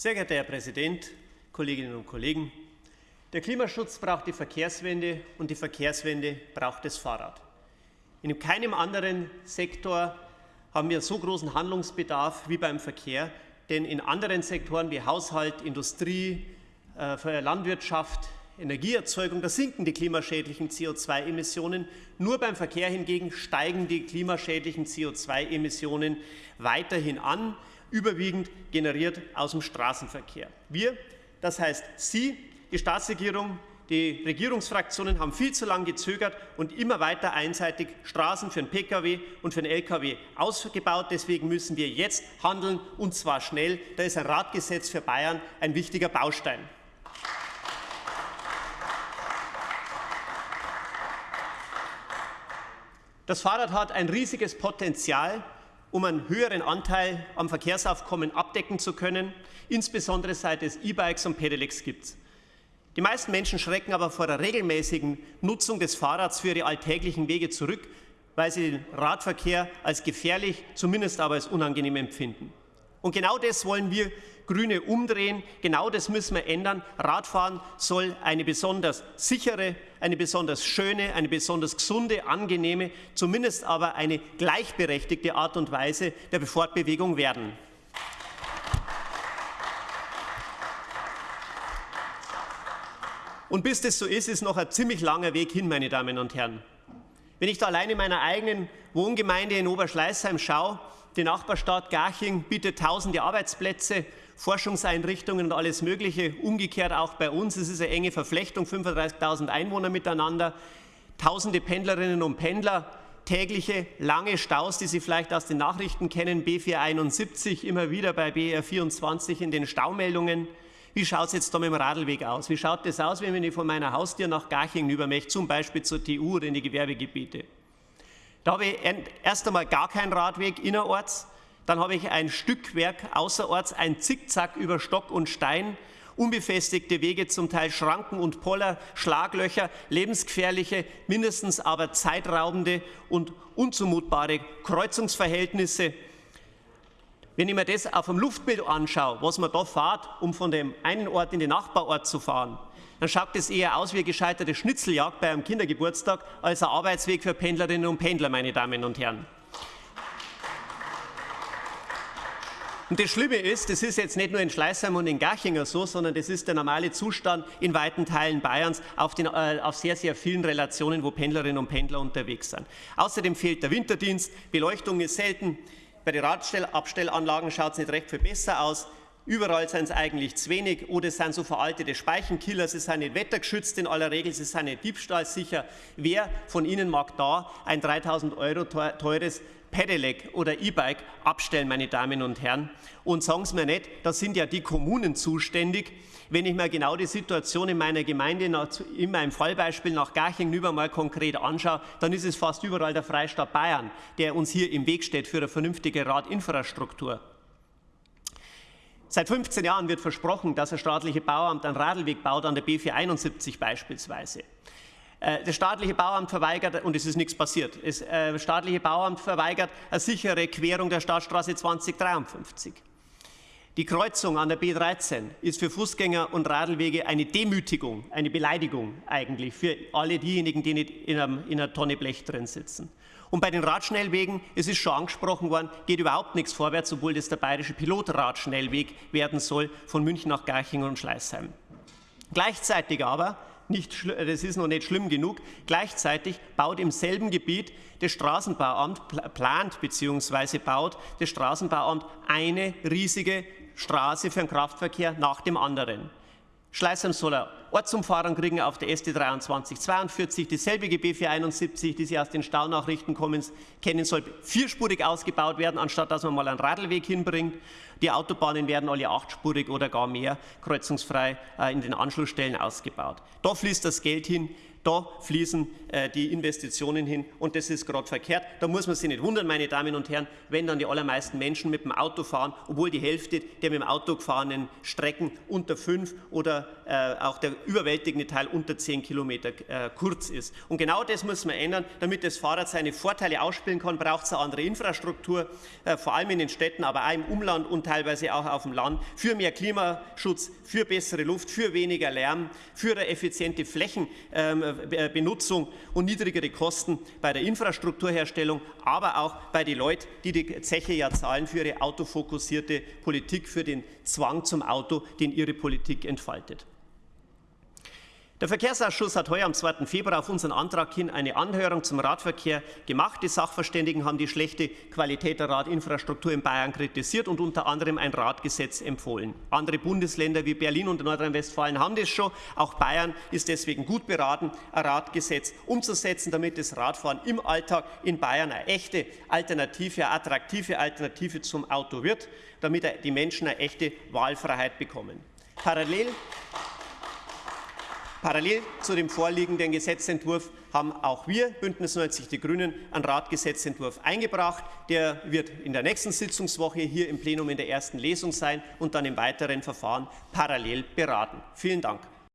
Sehr geehrter Herr Präsident, Kolleginnen und Kollegen! Der Klimaschutz braucht die Verkehrswende und die Verkehrswende braucht das Fahrrad. In keinem anderen Sektor haben wir so großen Handlungsbedarf wie beim Verkehr, denn in anderen Sektoren wie Haushalt, Industrie, äh, Landwirtschaft, Energieerzeugung, da sinken die klimaschädlichen CO2-Emissionen. Nur beim Verkehr hingegen steigen die klimaschädlichen CO2-Emissionen weiterhin an, überwiegend generiert aus dem Straßenverkehr. Wir, das heißt Sie, die Staatsregierung, die Regierungsfraktionen haben viel zu lange gezögert und immer weiter einseitig Straßen für den Pkw und für den Lkw ausgebaut. Deswegen müssen wir jetzt handeln, und zwar schnell. Da ist ein Radgesetz für Bayern ein wichtiger Baustein. Das Fahrrad hat ein riesiges Potenzial, um einen höheren Anteil am Verkehrsaufkommen abdecken zu können, insbesondere seit es E-Bikes und Pedelecs gibt. Die meisten Menschen schrecken aber vor der regelmäßigen Nutzung des Fahrrads für ihre alltäglichen Wege zurück, weil sie den Radverkehr als gefährlich, zumindest aber als unangenehm empfinden. Und genau das wollen wir Grüne umdrehen. Genau das müssen wir ändern. Radfahren soll eine besonders sichere, eine besonders schöne, eine besonders gesunde, angenehme, zumindest aber eine gleichberechtigte Art und Weise der Fortbewegung werden. Und bis das so ist, ist noch ein ziemlich langer Weg hin, meine Damen und Herren. Wenn ich da allein in meiner eigenen Wohngemeinde in Oberschleißheim schaue, die Nachbarstadt Garching bietet tausende Arbeitsplätze, Forschungseinrichtungen und alles Mögliche. Umgekehrt auch bei uns. Es ist eine enge Verflechtung, 35.000 Einwohner miteinander, tausende Pendlerinnen und Pendler, tägliche lange Staus, die Sie vielleicht aus den Nachrichten kennen, B471, immer wieder bei BR24 in den Staumeldungen. Wie schaut es jetzt da mit dem Radlweg aus? Wie schaut das aus, wenn ich von meiner Haustür nach Garching über möchte, zum Beispiel zur TU oder in die Gewerbegebiete? Da habe ich erst einmal gar keinen Radweg innerorts, dann habe ich ein Stückwerk außerorts, ein Zickzack über Stock und Stein, unbefestigte Wege, zum Teil Schranken und Poller, Schlaglöcher, lebensgefährliche, mindestens aber zeitraubende und unzumutbare Kreuzungsverhältnisse. Wenn ich mir das auf dem Luftbild anschaue, was man da fährt, um von dem einen Ort in den Nachbarort zu fahren, dann schaut es eher aus wie eine gescheiterte Schnitzeljagd bei einem Kindergeburtstag als ein Arbeitsweg für Pendlerinnen und Pendler, meine Damen und Herren. Und das Schlimme ist, das ist jetzt nicht nur in Schleißheim und in Garchinger so, sondern das ist der normale Zustand in weiten Teilen Bayerns auf, den, äh, auf sehr, sehr vielen Relationen, wo Pendlerinnen und Pendler unterwegs sind. Außerdem fehlt der Winterdienst, Beleuchtung ist selten, bei den Radabstellanlagen schaut es nicht recht viel besser aus. Überall sind es eigentlich zu wenig oder es sind so veraltete Speichenkiller, sie sind nicht wettergeschützt in aller Regel, sie sind nicht diebstahlsicher. Wer von Ihnen mag da ein 3000 Euro teures Pedelec oder E-Bike abstellen, meine Damen und Herren? Und sagen Sie mir nicht, da sind ja die Kommunen zuständig. Wenn ich mir genau die Situation in meiner Gemeinde, in meinem Fallbeispiel nach Garching über mal konkret anschaue, dann ist es fast überall der Freistaat Bayern, der uns hier im Weg steht für eine vernünftige Radinfrastruktur. Seit 15 Jahren wird versprochen, dass das staatliche Bauamt einen Radlweg baut, an der B471 beispielsweise. Äh, das staatliche Bauamt verweigert, und es ist nichts passiert, das äh, staatliche Bauamt verweigert eine sichere Querung der Stadtstraße 2053. Die Kreuzung an der B13 ist für Fußgänger und Radlwege eine Demütigung, eine Beleidigung eigentlich für alle diejenigen, die nicht in einer Tonne Blech drin sitzen. Und bei den Radschnellwegen, es ist schon angesprochen worden, geht überhaupt nichts vorwärts, obwohl das der bayerische Pilotradschnellweg werden soll von München nach Garching und Schleißheim. Gleichzeitig aber, nicht, das ist noch nicht schlimm genug, gleichzeitig baut im selben Gebiet das Straßenbauamt, plant bzw. baut das Straßenbauamt eine riesige Straße für den Kraftverkehr nach dem anderen. Schleißheim soll er Ortsumfahrung kriegen auf der ST 2342, dieselbe B471, die Sie aus den Staunachrichten kennen, soll vierspurig ausgebaut werden, anstatt dass man mal einen Radlweg hinbringt. Die Autobahnen werden alle achtspurig oder gar mehr kreuzungsfrei äh, in den Anschlussstellen ausgebaut. Da fließt das Geld hin, Da fließen äh, die Investitionen hin und das ist gerade verkehrt. Da muss man sich nicht wundern, meine Damen und Herren, wenn dann die allermeisten Menschen mit dem Auto fahren, obwohl die Hälfte der mit dem Auto gefahrenen Strecken unter fünf oder äh, auch der überwältigende Teil unter zehn Kilometer äh, kurz ist. Und genau das muss man ändern. Damit das Fahrrad seine Vorteile ausspielen kann, braucht es eine andere Infrastruktur, äh, vor allem in den Städten, aber auch im Umland und teilweise auch auf dem Land, für mehr Klimaschutz, für bessere Luft, für weniger Lärm, für eine effiziente Flächenbenutzung ähm, und niedrigere Kosten bei der Infrastrukturherstellung, aber auch bei den Leuten, die die Zeche ja zahlen für ihre autofokussierte Politik, für den Zwang zum Auto, den ihre Politik entfaltet. Der Verkehrsausschuss hat heuer am 2. Februar auf unseren Antrag hin eine Anhörung zum Radverkehr gemacht. Die Sachverständigen haben die schlechte Qualität der Radinfrastruktur in Bayern kritisiert und unter anderem ein Radgesetz empfohlen. Andere Bundesländer wie Berlin und Nordrhein-Westfalen haben das schon. Auch Bayern ist deswegen gut beraten, ein Radgesetz umzusetzen, damit das Radfahren im Alltag in Bayern eine echte Alternative, eine attraktive Alternative zum Auto wird, damit die Menschen eine echte Wahlfreiheit bekommen. Parallel Parallel zu dem vorliegenden Gesetzentwurf haben auch wir, Bündnis 90 Die Grünen, einen Ratgesetzentwurf eingebracht. Der wird in der nächsten Sitzungswoche hier im Plenum in der ersten Lesung sein und dann im weiteren Verfahren parallel beraten. Vielen Dank.